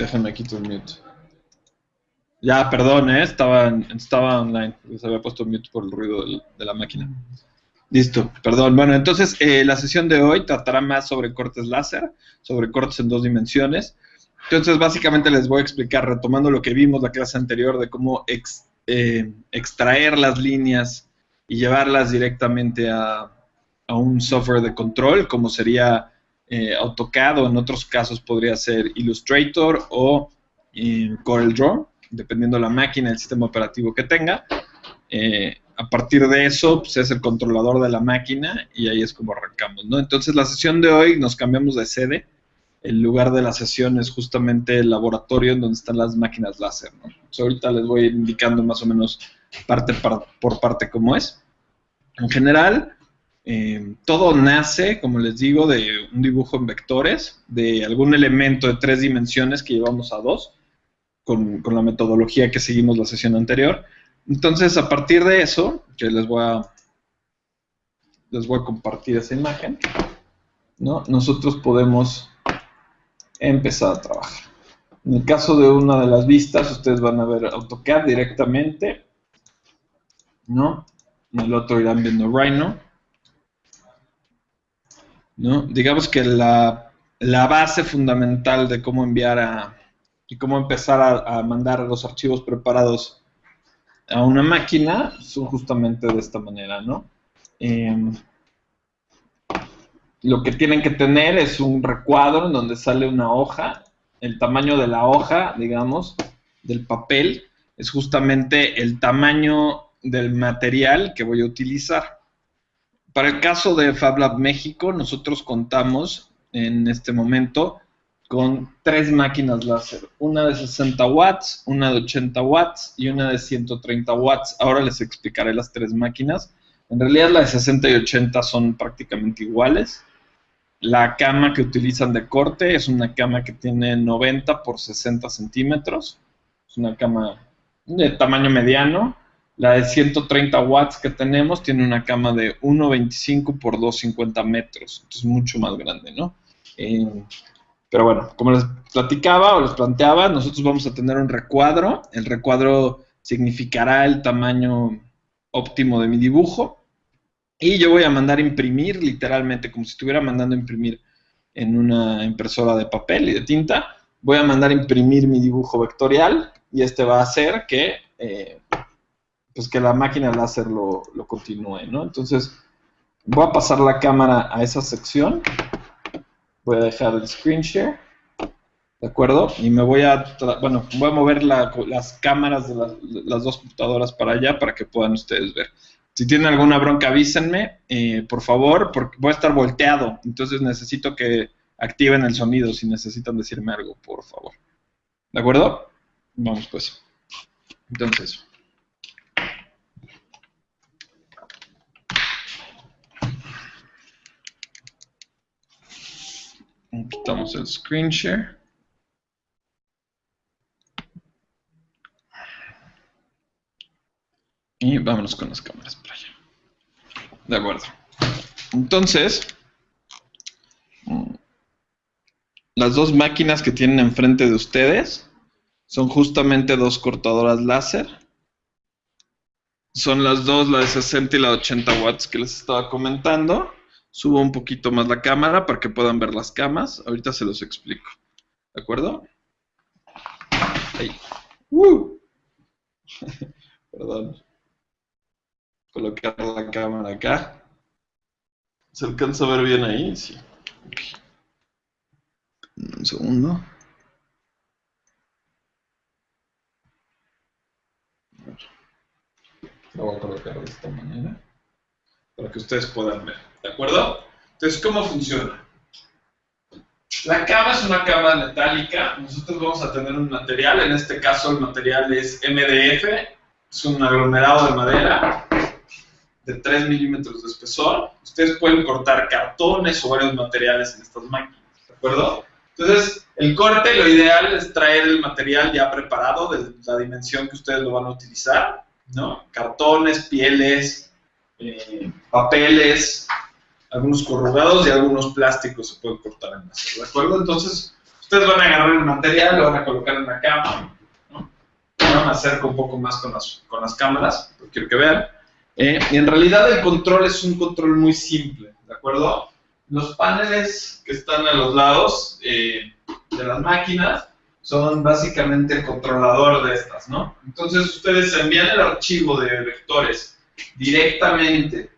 Déjenme quitar el mute. Ya, perdón, ¿eh? estaba, estaba online. Se había puesto mute por el ruido de la máquina. Listo, perdón. Bueno, entonces eh, la sesión de hoy tratará más sobre cortes láser, sobre cortes en dos dimensiones. Entonces, básicamente les voy a explicar, retomando lo que vimos la clase anterior, de cómo eh, extraer las líneas y llevarlas directamente a, un software de control, como sería eh, AutoCAD o en otros casos podría ser Illustrator o CorelDRAW dependiendo de la máquina, el sistema operativo que tenga. Eh, a partir de eso, pues es el controlador de la máquina y ahí es como arrancamos, ¿no? Entonces, la sesión de hoy nos cambiamos de sede. El lugar de la sesión es justamente el laboratorio en donde están las máquinas láser, ¿no? ahorita les voy indicando más o menos parte por parte cómo es. En general, eh, todo nace, como les digo, de un dibujo en vectores, de algún elemento de tres dimensiones que llevamos a dos con, la metodología que seguimos la sesión anterior. Entonces, a partir de eso, que les voy a, les voy a compartir esa imagen, ¿no? nosotros podemos empezar a trabajar. En el caso de una de las vistas, ustedes van a ver AutoCAD directamente. En el otro irán viendo Rhino. ¿No? Digamos que la, la base fundamental de cómo enviar a, y cómo empezar a, mandar los archivos preparados a una máquina son justamente de esta manera, ¿no? Em, lo que tienen que tener es un recuadro en donde sale una hoja, el tamaño de la hoja, digamos, del papel, es justamente el tamaño del material que voy a utilizar. Para el caso de FabLab México, nosotros contamos en este momento con tres máquinas láser, una de 60 watts, una de 80 watts y una de 130 watts. Ahora les explicaré las tres máquinas. En realidad las de 60 y 80 son prácticamente iguales. La cama que utilizan de corte es una cama que tiene 90 por 60 centímetros. Es una cama de tamaño mediano. La de 130 watts que tenemos tiene una cama de 1,25 por 2,50 metros. Es mucho más grande, ¿no? Eh, pero bueno, como les platicaba o les planteaba, nosotros vamos a tener un recuadro. El recuadro significará el tamaño óptimo de mi dibujo. Y yo voy a mandar imprimir, literalmente, como si estuviera mandando imprimir en una impresora de papel y de tinta. Voy a mandar imprimir mi dibujo vectorial y este va a hacer que, eh, pues que la máquina láser lo, lo continúe, ¿no? Entonces, voy a pasar la cámara a esa sección voy a dejar el screen share, ¿de acuerdo? Y me voy a, bueno, voy a mover las cámaras de las, dos computadoras para allá para que puedan ustedes ver. Si tienen alguna bronca, avísenme, eh, por favor, porque voy a estar volteado, entonces necesito que activen el sonido si necesitan decirme algo, por favor. ¿De acuerdo? Vamos pues. Entonces... Quitamos el screen share. Y vámonos con las cámaras para allá. De acuerdo. Entonces, las dos máquinas que tienen enfrente de ustedes son justamente dos cortadoras láser. Son las dos, la de 60 y la de 80 watts que les estaba comentando. Subo un poquito más la cámara para que puedan ver las camas. Ahorita se los explico. ¿De acuerdo? Ahí. Perdón. Colocar la cámara acá. ¿Se alcanza a ver bien ahí? Sí. Un segundo. Lo voy a colocar de esta manera para que ustedes puedan ver. ¿De acuerdo? Entonces, ¿cómo funciona? La cama es una cama metálica. Nosotros vamos a tener un material. En este caso, el material es MDF. Es un aglomerado de madera de 3 milímetros de espesor. Ustedes pueden cortar cartones o varios materiales en estas máquinas. ¿De acuerdo? Entonces, el corte, lo ideal es traer el material ya preparado de la dimensión que ustedes lo van a utilizar. ¿no? Cartones, pieles, eh, papeles, algunos corrugados y algunos plásticos se pueden cortar en láser, ¿de acuerdo? Entonces, Ustedes van a agarrar el material, lo van a colocar en la cama. ¿no? Ahora me acerco un poco más con las, con las cámaras, porque quiero que vean. Eh, y en realidad el control es un control muy simple, ¿de acuerdo? Los paneles que están a los lados eh, de las máquinas son básicamente el controlador de estas, ¿no? Entonces ustedes envían el archivo de vectores directamente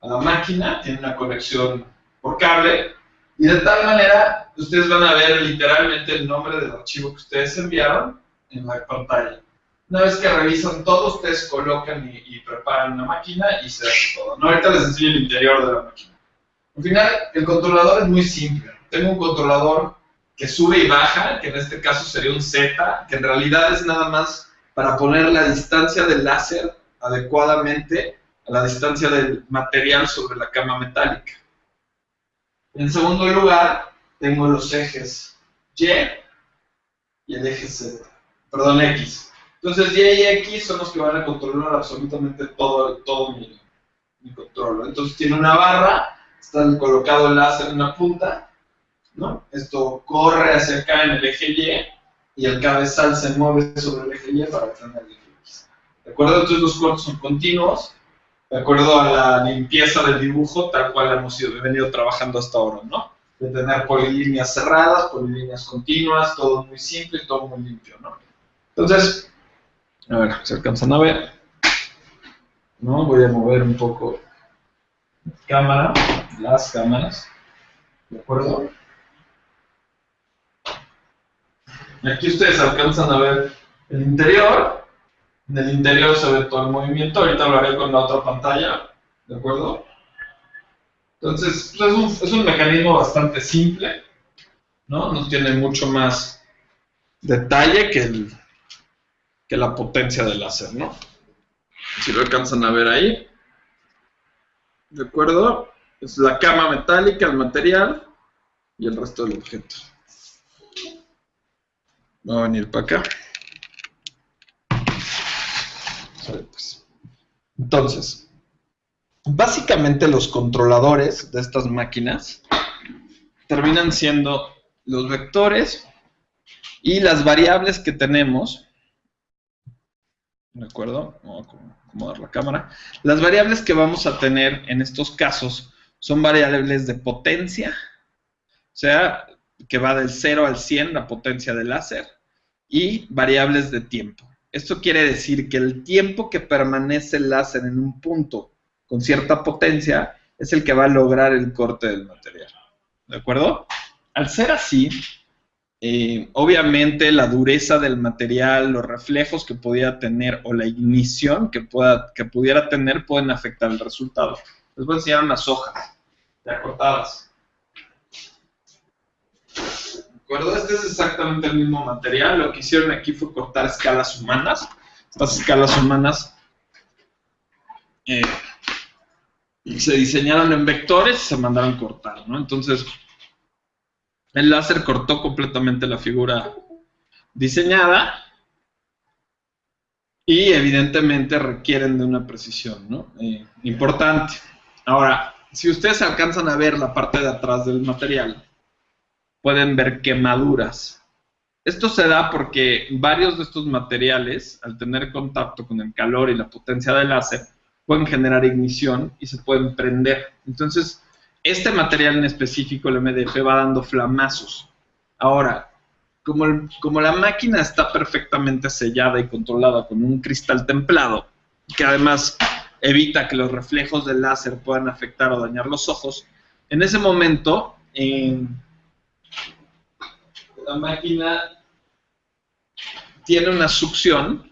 a la máquina, tiene una conexión por cable, y de tal manera ustedes van a ver literalmente el nombre del archivo que ustedes enviaron en la pantalla. Una vez que revisan todo, ustedes colocan y, preparan una máquina y se hace todo. ¿no? Ahorita les enseño el interior de la máquina. Al final, el controlador es muy simple. Tengo un controlador que sube y baja, que en este caso sería un Z, que en realidad es nada más para poner la distancia del láser adecuadamente la distancia del material sobre la cama metálica. En segundo lugar, tengo los ejes Y y el eje Z, perdón, X. Entonces Y y X son los que van a controlar absolutamente todo, todo mi, mi control. Entonces tiene una barra, está colocado el láser en una punta, ¿no? Esto corre hacia acá en el eje Y y el cabezal se mueve sobre el eje Y para tener el eje X. ¿De acuerdo? Entonces los cortes son continuos, de acuerdo a la limpieza del dibujo, tal cual hemos venido trabajando hasta ahora, ¿no? De tener polilíneas cerradas, polilíneas continuas, todo muy simple, todo muy limpio, ¿no? Entonces, a ver, se alcanzan a ver. ¿No? Voy a mover un poco cámara, las cámaras, ¿de acuerdo? Aquí ustedes alcanzan a ver el interior, en el interior se ve todo el movimiento, ahorita lo haré con la otra pantalla, ¿de acuerdo? Entonces, pues, es, un, es un mecanismo bastante simple, ¿no? No tiene mucho más detalle que, el, que la potencia del láser, ¿no? Si lo alcanzan a ver ahí, ¿de acuerdo? Es la cama metálica, el material y el resto del objeto. Va a venir para acá. Entonces, básicamente los controladores de estas máquinas terminan siendo los vectores y las variables que tenemos. ¿De acuerdo? Vamos a acomodar la cámara. Las variables que vamos a tener en estos casos son variables de potencia, o sea, que va del 0 al 100 la potencia del láser, y variables de tiempo. Esto quiere decir que el tiempo que permanece el láser en un punto con cierta potencia es el que va a lograr el corte del material. ¿De acuerdo? Al ser así, eh, obviamente la dureza del material, los reflejos que podía tener o la ignición que, pueda, que pudiera tener pueden afectar el resultado. Les voy a enseñar unas hojas ya cortadas Este es exactamente el mismo material. Lo que hicieron aquí fue cortar escalas humanas. Estas escalas humanas eh, se diseñaron en vectores y se mandaron cortar, ¿no? Entonces, el láser cortó completamente la figura diseñada y evidentemente requieren de una precisión ¿no? Eh, importante. Ahora, si ustedes alcanzan a ver la parte de atrás del material, pueden ver quemaduras. Esto se da porque varios de estos materiales, al tener contacto con el calor y la potencia del láser, pueden generar ignición y se pueden prender. Entonces, este material en específico, el MDF, va dando flamazos. Ahora, como, como la máquina está perfectamente sellada y controlada con un cristal templado, que además evita que los reflejos del láser puedan afectar o dañar los ojos, en ese momento, máquina tiene una succión,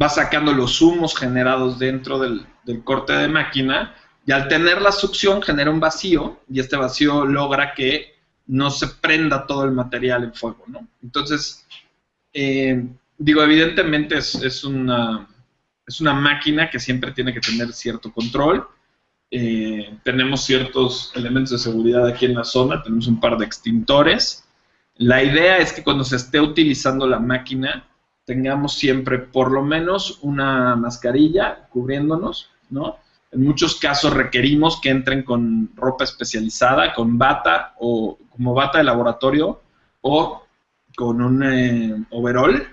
va sacando los humos generados dentro del, corte de máquina, y al tener la succión genera un vacío, y este vacío logra que no se prenda todo el material en fuego, ¿no? Entonces, eh, digo, evidentemente es, una, es una máquina que siempre tiene que tener cierto control, eh, tenemos ciertos elementos de seguridad aquí en la zona, tenemos un par de extintores, la idea es que cuando se esté utilizando la máquina, tengamos siempre por lo menos una mascarilla cubriéndonos, ¿no? En muchos casos requerimos que entren con ropa especializada, con bata o como bata de laboratorio o con un eh, overall.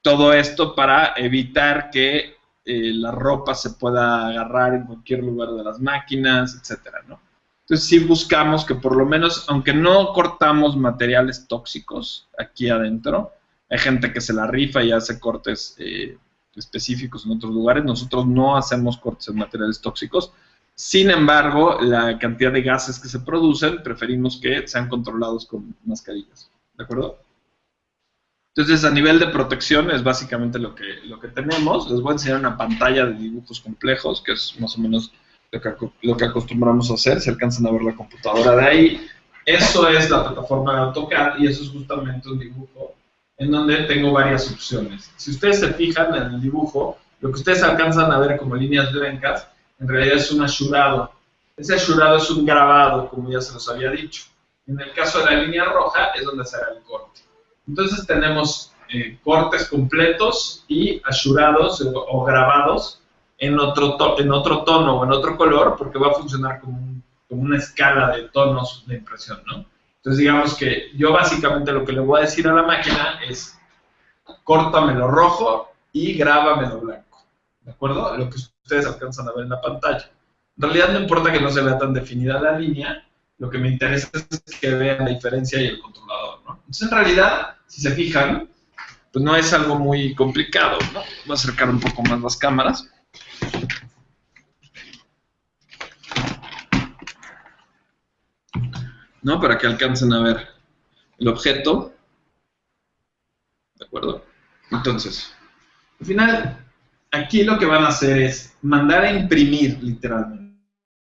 Todo esto para evitar que eh, la ropa se pueda agarrar en cualquier lugar de las máquinas, etcétera, ¿no? Entonces sí buscamos que por lo menos, aunque no cortamos materiales tóxicos aquí adentro, hay gente que se la rifa y hace cortes eh, específicos en otros lugares. Nosotros no hacemos cortes en materiales tóxicos. Sin embargo, la cantidad de gases que se producen, preferimos que sean controlados con mascarillas. ¿De acuerdo? Entonces, a nivel de protección es básicamente lo que, lo que tenemos. Les voy a enseñar una pantalla de dibujos complejos, que es más o menos lo que, acostumbramos a hacer. Si alcanzan a ver la computadora de ahí. Eso es la plataforma de AutoCAD y eso es justamente un dibujo en donde tengo varias opciones. Si ustedes se fijan en el dibujo, lo que ustedes alcanzan a ver como líneas blancas, en realidad es un ashurado. Ese ashurado es un grabado, como ya se los había dicho. En el caso de la línea roja es donde se hará el corte. Entonces tenemos eh, cortes completos y ashurados o, grabados en otro, en otro tono o en otro color, porque va a funcionar como, como una escala de tonos de impresión, ¿no? Entonces digamos que yo básicamente lo que le voy a decir a la máquina es córtamelo rojo y grábamelo blanco. ¿De acuerdo? Lo que ustedes alcanzan a ver en la pantalla. En realidad no importa que no se vea tan definida la línea, lo que me interesa es que vean la diferencia y el controlador. ¿no? Entonces en realidad, si se fijan, pues no es algo muy complicado. ¿no? Voy a acercar un poco más las cámaras. ¿No? Para que alcancen a ver el objeto. ¿De acuerdo? Entonces, al final, aquí lo que van a hacer es mandar a imprimir, literalmente.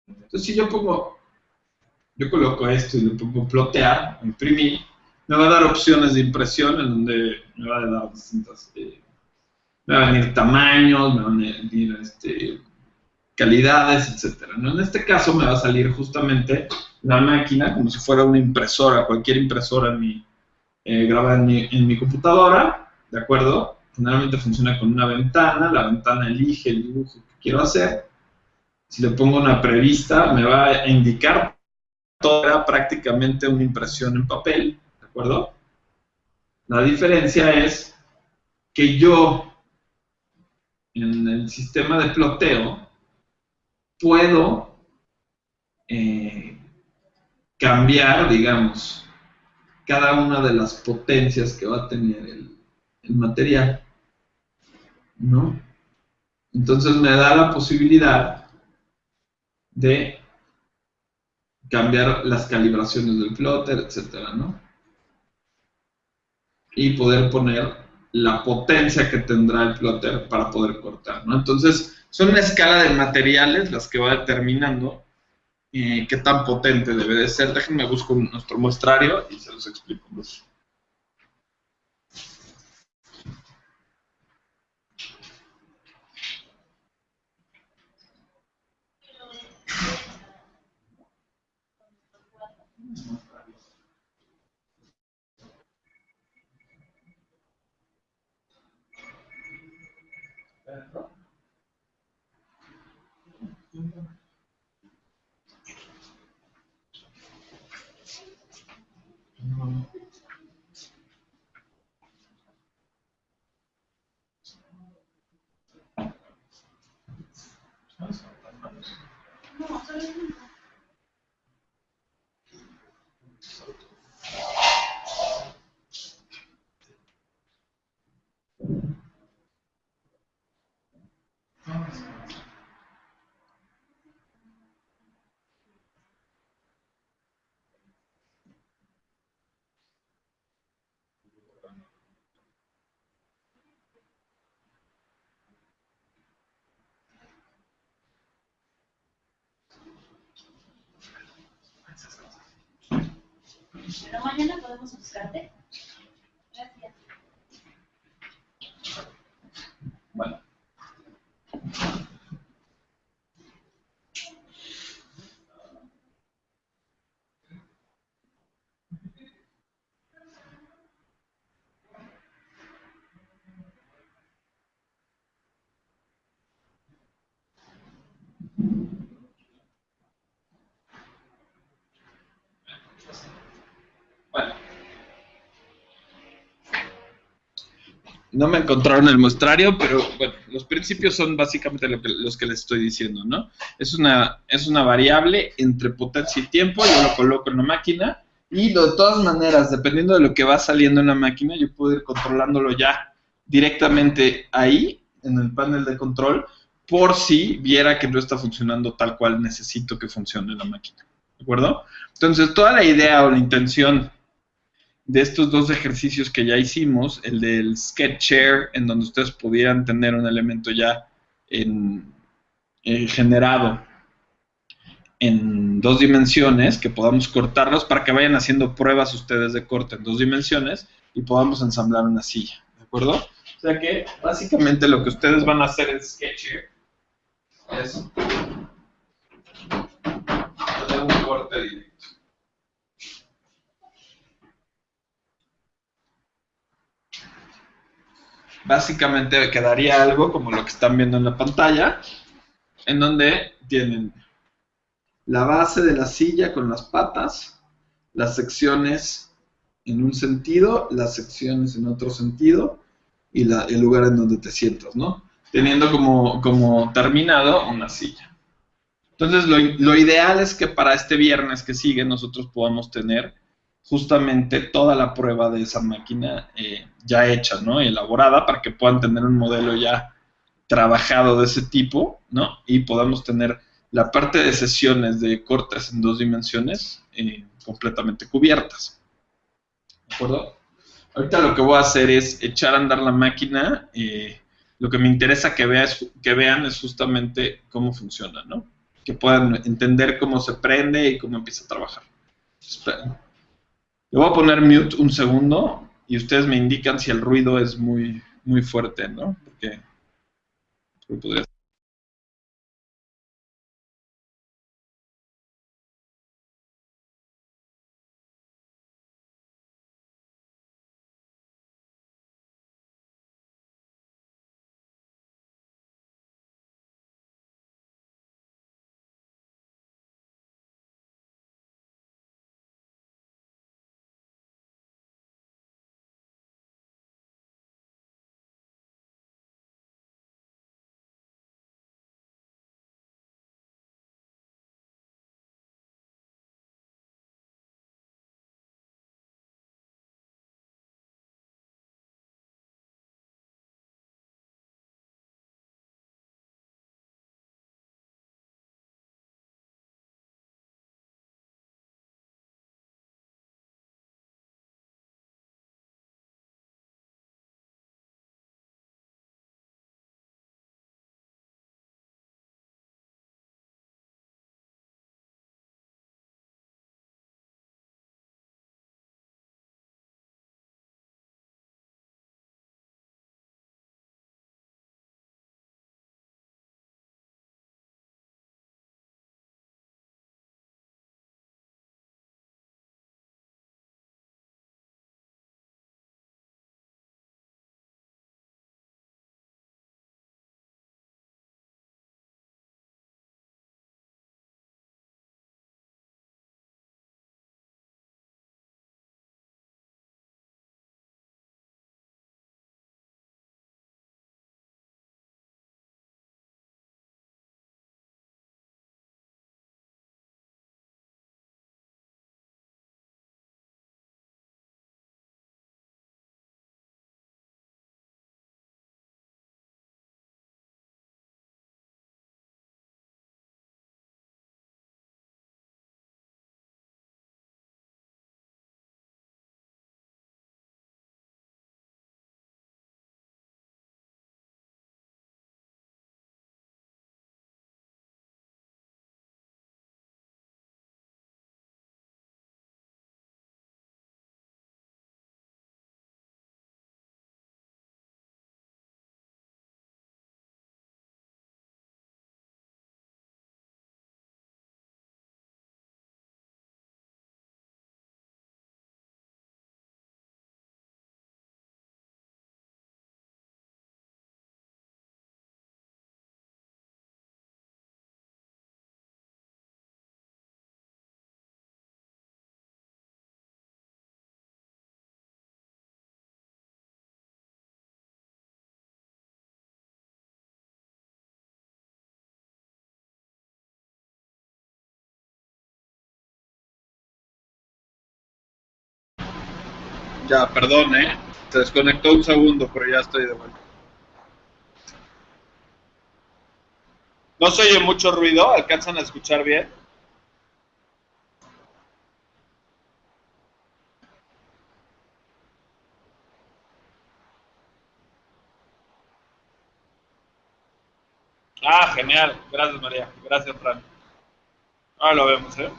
Entonces, si yo pongo, yo coloco esto y le pongo plotear, imprimir, me va a dar opciones de impresión en donde me va a dar distintas, eh, me van a venir tamaños, me van a venir calidades, etcétera. En este caso me va a salir justamente la máquina como si fuera una impresora, cualquier impresora en mi, eh, grabada en mi, en mi computadora, ¿de acuerdo? Generalmente funciona con una ventana, la ventana elige el dibujo que quiero hacer. Si le pongo una prevista, me va a indicar toda prácticamente una impresión en papel, ¿de acuerdo? La diferencia es que yo, en el sistema de ploteo, puedo eh, cambiar, digamos, cada una de las potencias que va a tener el, material, ¿no? Entonces me da la posibilidad de cambiar las calibraciones del plotter, etcétera, ¿no? Y poder poner la potencia que tendrá el plotter para poder cortar, ¿no? Entonces, son una escala de materiales las que va determinando eh, qué tan potente debe de ser. Déjenme busco nuestro muestrario y se los explico. Pero mañana podemos buscarte. Gracias. Bueno. No me encontraron el muestrario, pero bueno, los principios son básicamente los que les estoy diciendo, ¿no? Es una, es una variable entre potencia y tiempo, yo lo coloco en la máquina y de todas maneras, dependiendo de lo que va saliendo en la máquina, yo puedo ir controlándolo ya directamente ahí, en el panel de control, por si viera que no está funcionando tal cual necesito que funcione la máquina. ¿De acuerdo? Entonces, toda la idea o la intención de estos dos ejercicios que ya hicimos, el del sketch share, en donde ustedes pudieran tener un elemento ya en, eh, generado en dos dimensiones, que podamos cortarlos para que vayan haciendo pruebas ustedes de corte en dos dimensiones y podamos ensamblar una silla, ¿de acuerdo? O sea que básicamente lo que ustedes van a hacer en Sketcher es hacer un corte directo. Básicamente quedaría algo como lo que están viendo en la pantalla, en donde tienen la base de la silla con las patas, las secciones en un sentido, las secciones en otro sentido y el lugar en donde te sientas, ¿no? Teniendo como, como terminado una silla. Entonces, lo, lo ideal es que para este viernes que sigue nosotros podamos tener justamente toda la prueba de esa máquina eh, ya hecha, ¿no? Elaborada para que puedan tener un modelo ya trabajado de ese tipo, ¿no? Y podamos tener la parte de sesiones de cortes en dos dimensiones eh, completamente cubiertas. ¿De acuerdo? Ahorita lo que voy a hacer es echar a andar la máquina. eh, lo que me interesa que, vea es- que vean es justamente cómo funciona, ¿no? Que puedan entender cómo se prende y cómo empieza a trabajar. Esperen. Le voy a poner mute un segundo y ustedes me indican si el ruido es muy, muy fuerte, ¿no? Porque, podría Ya, perdón, ¿eh? Se desconectó un segundo, pero ya estoy de vuelta. ¿No se oye mucho ruido? ¿Alcanzan a escuchar bien? Ah, genial. Gracias, María. Gracias, Fran. Ahora lo vemos, ¿eh?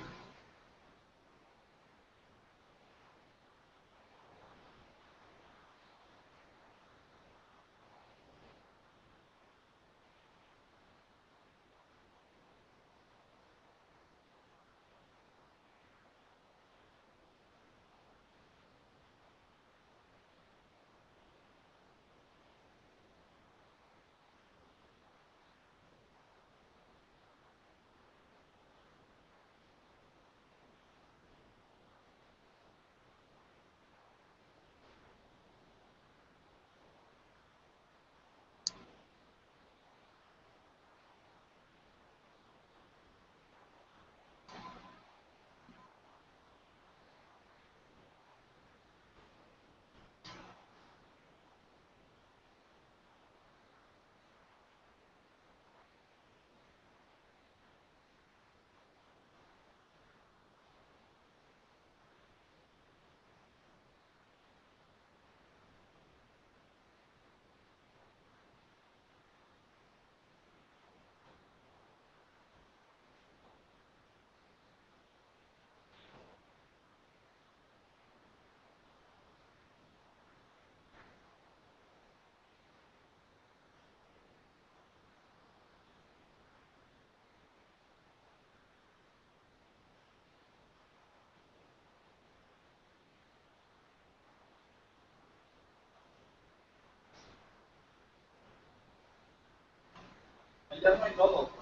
Ya no hay nodos, ¿no?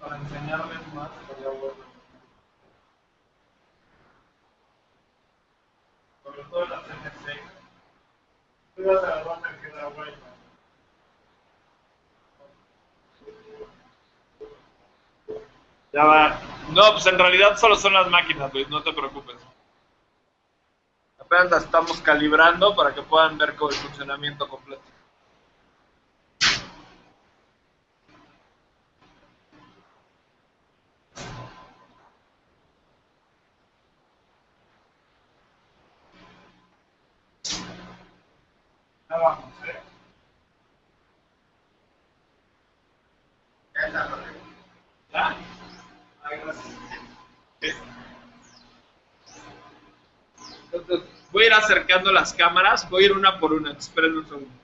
Para enseñarles más, sería bueno. Sobre todo la CNC. Tú vas a la que da vuelta. Ya va. No, pues en realidad solo son las máquinas, Luis, no te preocupes. La estamos calibrando para que puedan ver con el funcionamiento completo. Acercando las cámaras, voy a ir una por una, esperen un segundo.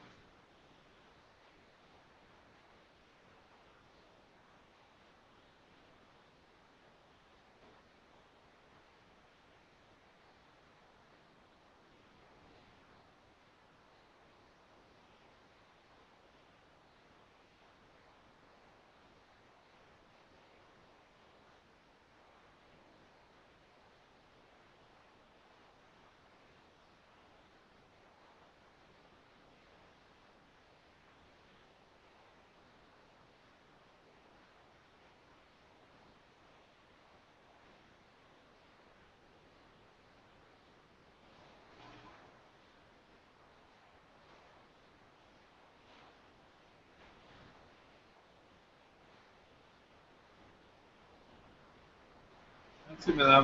Sí me da.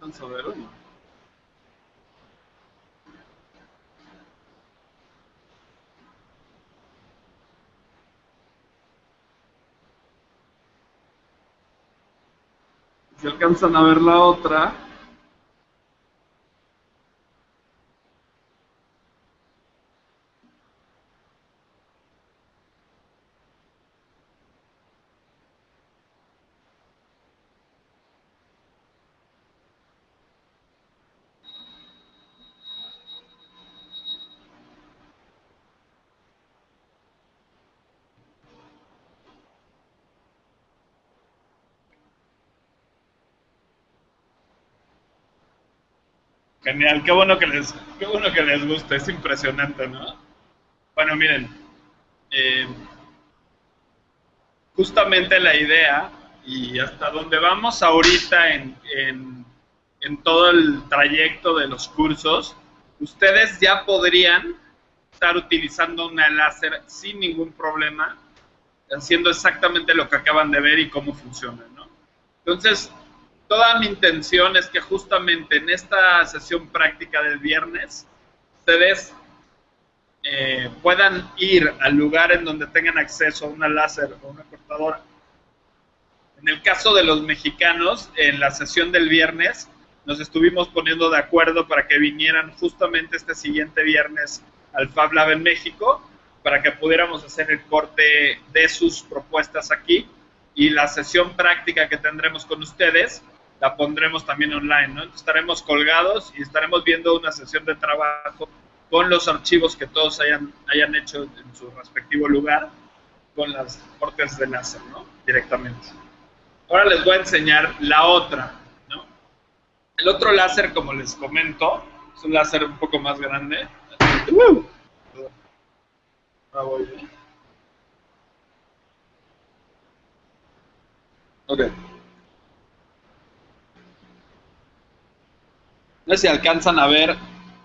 No. Si alcanzan a ver la otra. Genial, qué bueno que les, qué bueno que les guste, es impresionante, ¿no? Bueno, miren, eh, justamente la idea y hasta donde vamos ahorita en, en, en todo el trayecto de los cursos, ustedes ya podrían estar utilizando una láser sin ningún problema, haciendo exactamente lo que acaban de ver y cómo funciona, ¿no? Entonces, toda mi intención es que justamente en esta sesión práctica del viernes, ustedes eh, puedan ir al lugar en donde tengan acceso a una láser o una cortadora. En el caso de los mexicanos, en la sesión del viernes, nos estuvimos poniendo de acuerdo para que vinieran justamente este siguiente viernes al Fab Lab en México para que pudiéramos hacer el corte de sus propuestas aquí y la sesión práctica que tendremos con ustedes la pondremos también online, ¿no? Entonces estaremos colgados y estaremos viendo una sesión de trabajo con los archivos que todos hayan, hayan hecho en su respectivo lugar con las cortes de láser, ¿no? Directamente. Ahora les voy a enseñar la otra, ¿no? El otro láser, como les comento, es un láser un poco más grande. Ok. No sé si alcanzan a ver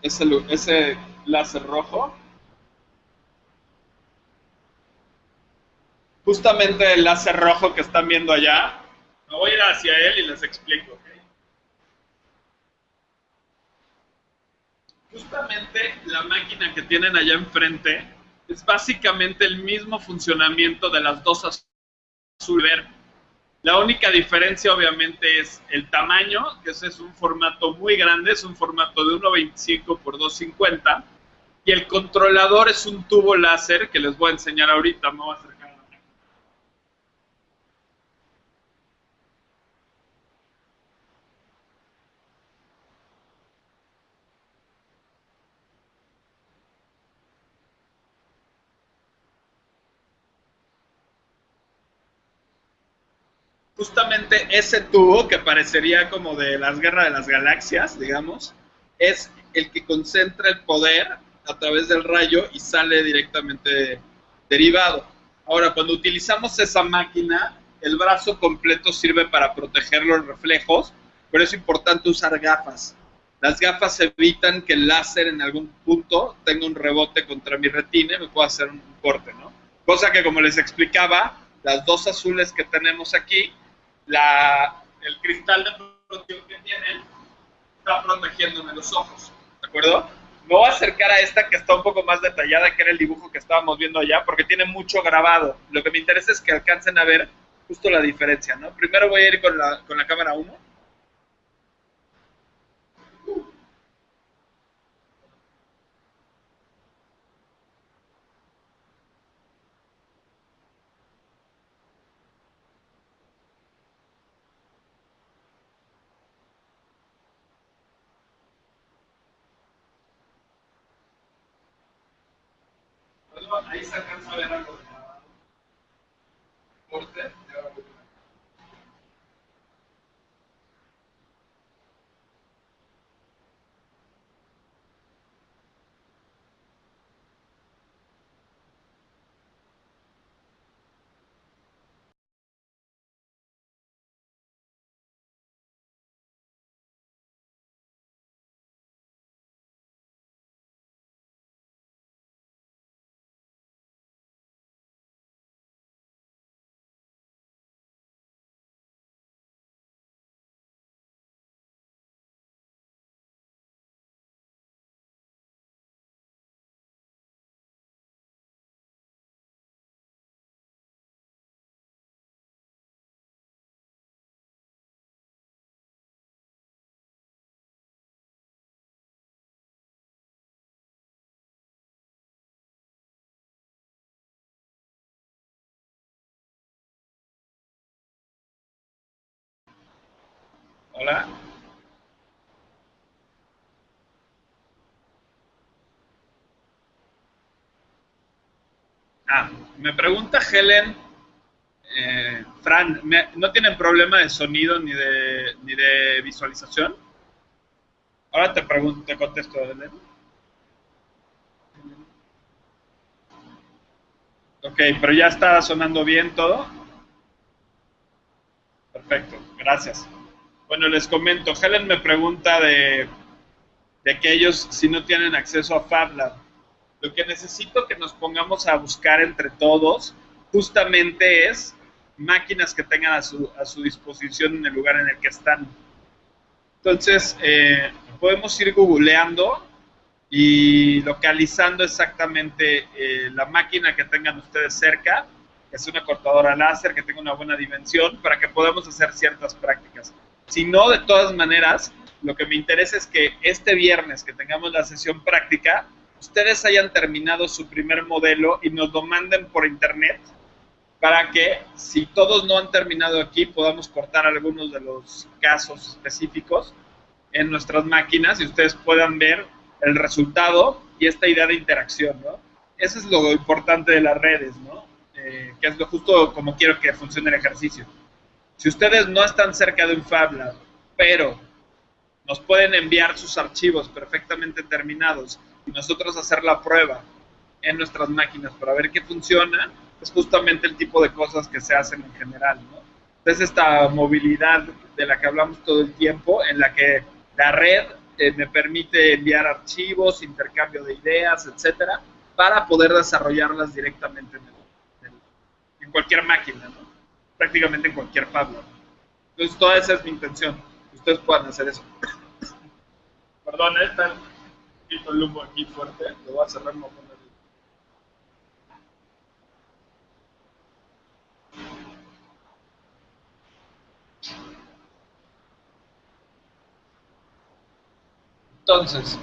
ese, ese láser rojo. Justamente el láser rojo que están viendo allá, me voy a ir hacia él y les explico. Justamente la máquina que tienen allá enfrente es básicamente el mismo funcionamiento de las dos azul verde la única diferencia obviamente es el tamaño, que ese es un formato muy grande, es un formato de 1.25 por 2.50 y el controlador es un tubo láser que les voy a enseñar ahorita, me voy a justamente ese tubo que parecería como de las guerras de las galaxias, digamos, es el que concentra el poder a través del rayo y sale directamente derivado. Ahora, cuando utilizamos esa máquina, el brazo completo sirve para proteger los reflejos, pero es importante usar gafas. Las gafas evitan que el láser en algún punto tenga un rebote contra mi retina y me pueda hacer un corte, ¿no? Cosa que, como les explicaba, las dos azules que tenemos aquí la, el cristal de protección que tienen está protegiéndome los ojos, ¿de acuerdo? Me voy a acercar a esta que está un poco más detallada, que era el dibujo que estábamos viendo allá, porque tiene mucho grabado. Lo que me interesa es que alcancen a ver justo la diferencia, ¿no? Primero voy a ir con la, con la cámara 1 ahí se alcanza a ver algo de corte. Hola. Ah, me pregunta Helen, eh, Fran, ¿no tienen problema de sonido ni de, ni de visualización? Ahora te pregunto, te contesto, Elena. Ok, pero ya está sonando bien todo. Perfecto, gracias. Bueno, les comento, Helen me pregunta de, que ellos si no tienen acceso a FabLab. Lo que necesito que nos pongamos a buscar entre todos justamente es máquinas que tengan a su, a su disposición en el lugar en el que están. Entonces, eh, podemos ir googleando y localizando exactamente eh, la máquina que tengan ustedes cerca, que es una cortadora láser, que tenga una buena dimensión, para que podamos hacer ciertas prácticas. Si no, de todas maneras, lo que me interesa es que este viernes que tengamos la sesión práctica, ustedes hayan terminado su primer modelo y nos lo manden por internet para que si todos no han terminado aquí podamos cortar algunos de los casos específicos en nuestras máquinas y ustedes puedan ver el resultado y esta idea de interacción, ¿no? Eso es lo importante de las redes, ¿no? Eh, que es lo justo como quiero que funcione el ejercicio. Si ustedes no están cerca de un Fab Lab, pero nos pueden enviar sus archivos perfectamente terminados y nosotros hacer la prueba en nuestras máquinas para ver qué funciona, es justamente el tipo de cosas que se hacen en general, ¿no? Entonces esta movilidad de la que hablamos todo el tiempo, en la que la red eh, me permite enviar archivos, intercambio de ideas, etcétera, para poder desarrollarlas directamente en, en cualquier máquina, ¿no? Prácticamente en cualquier Pablo. Entonces, toda esa es mi intención. Ustedes puedan hacer eso. Perdón, ¿eh? está el humo aquí fuerte. Lo voy a cerrar, no poner. Entonces,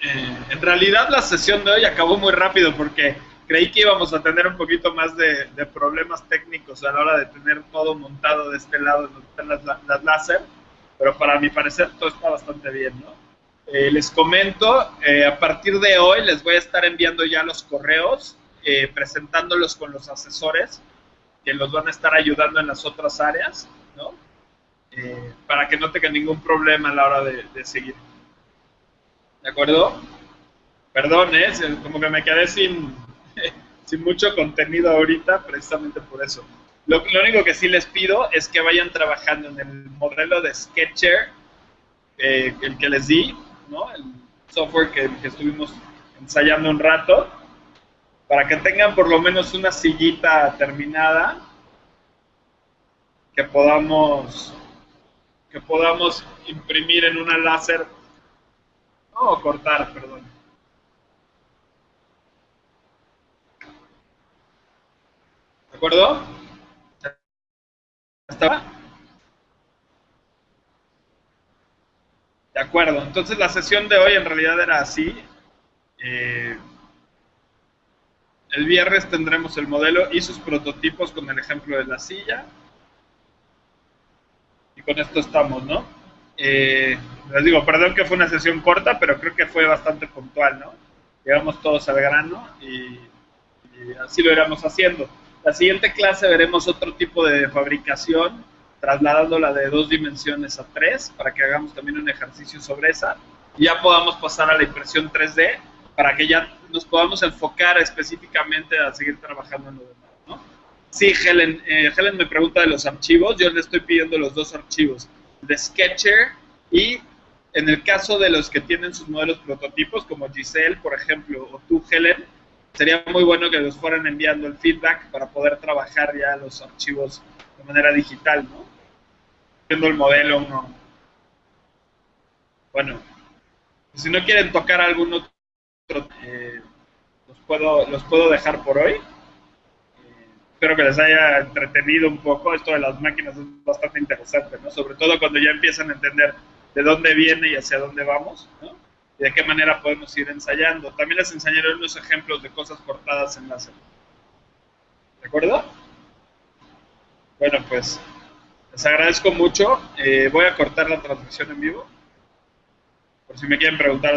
eh, en realidad la sesión de hoy acabó muy rápido porque creí que íbamos a tener un poquito más de, problemas técnicos a la hora de tener todo montado de este lado donde están las, las láser, pero para mi parecer todo está bastante bien, ¿no? Eh, les comento, eh, a partir de hoy les voy a estar enviando ya los correos, presentándolos con los asesores que los van a estar ayudando en las otras áreas, ¿no? para que no tengan ningún problema a la hora de seguir. ¿De acuerdo? Perdón, ¿eh? como que me quedé sin, sin mucho contenido ahorita, precisamente por eso. Lo, único que sí les pido es que vayan trabajando en el modelo de Sketcher, eh, el que les di, ¿no? El software que, estuvimos ensayando un rato, para que tengan por lo menos una sillita terminada que podamos que podamos imprimir en una láser no, cortar, perdón. ¿De acuerdo? ¿Estaba? De acuerdo. Entonces la sesión de hoy en realidad era así. Eh, el viernes tendremos el modelo y sus prototipos con el ejemplo de la silla. Y con esto estamos, ¿no? Eh, les digo, perdón que fue una sesión corta, pero creo que fue bastante puntual, ¿no? Llegamos todos al grano y, así lo iremos haciendo. La siguiente clase veremos otro tipo de fabricación, trasladándola de dos dimensiones a tres, para que hagamos también un ejercicio sobre esa, y ya podamos pasar a la impresión 3D, para que ya nos podamos enfocar específicamente a seguir trabajando en lo demás, ¿no? Sí, Helen, eh, Helen me pregunta de los archivos, yo le estoy pidiendo los dos archivos de Sketcher y en el caso de los que tienen sus modelos prototipos, como Giselle, por ejemplo, o tú, Helen, sería muy bueno que los fueran enviando el feedback para poder trabajar ya los archivos de manera digital, ¿no? Viendo el modelo uno. Bueno, si no quieren tocar algún otro, eh, los, puedo, los puedo dejar por hoy espero que les haya entretenido un poco. Esto de las máquinas es bastante interesante, ¿no? Sobre todo cuando ya empiezan a entender de dónde viene y hacia dónde vamos, ¿no? Y de qué manera podemos ir ensayando. También les enseñaré unos ejemplos de cosas cortadas en láser. ¿De acuerdo? Bueno, pues les agradezco mucho. Eh, voy a cortar la transmisión en vivo. Por si me quieren preguntar.